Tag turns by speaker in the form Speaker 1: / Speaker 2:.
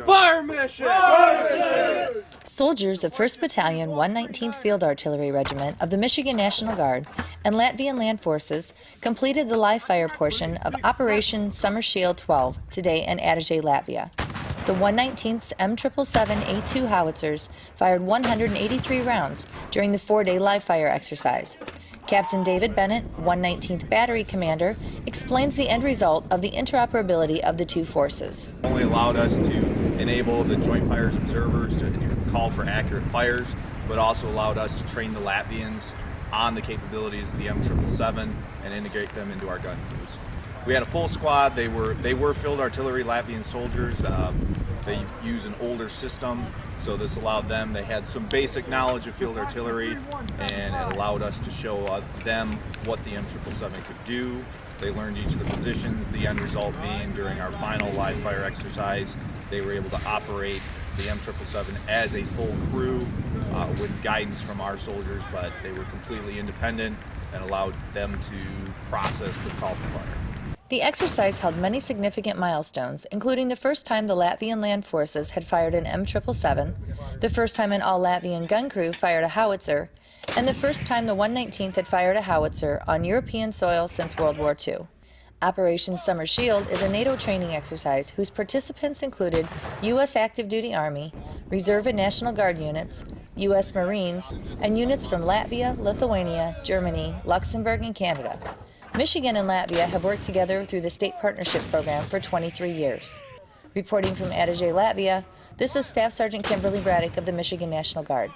Speaker 1: Fire mission!
Speaker 2: Soldiers of 1st Battalion, 119th Field Artillery Regiment of the Michigan National Guard and Latvian Land Forces completed the live fire portion of Operation Summer Shield 12 today in Adazi, Latvia. The 119th's M777A2 howitzers fired 183 rounds during the four-day live fire exercise. Captain David Bennett, 119th Battery Commander, explains the end result of the interoperability of the two forces.
Speaker 3: Only allowed us to enable the Joint Fires Observers to call for accurate fires, but also allowed us to train the Latvians on the capabilities of the M777 and integrate them into our gun crews. We had a full squad. They were they were field artillery Latvian soldiers. Um, they use an older system, so this allowed them. They had some basic knowledge of field artillery, and it allowed us to show uh, them what the M777 could do. They learned each of the positions. The end result being during our final live fire exercise, they were able to operate the M777 as a full crew uh, with guidance from our soldiers, but they were completely independent and allowed them to process the call for fire.
Speaker 2: The exercise held many significant milestones, including the first time the Latvian land forces had fired an M777, the first time an all-Latvian gun crew fired a howitzer, and the first time the 119th had fired a howitzer on European soil since World War II. Operation Summer Shield is a NATO training exercise whose participants included U.S. active duty Army, Reserve and National Guard units, U.S. Marines, and units from Latvia, Lithuania, Germany, Luxembourg, and Canada. Michigan and Latvia have worked together through the State Partnership Program for 23 years. Reporting from Adazi, Latvia, this is Staff Sergeant Kimberly Braddock of the Michigan National Guard.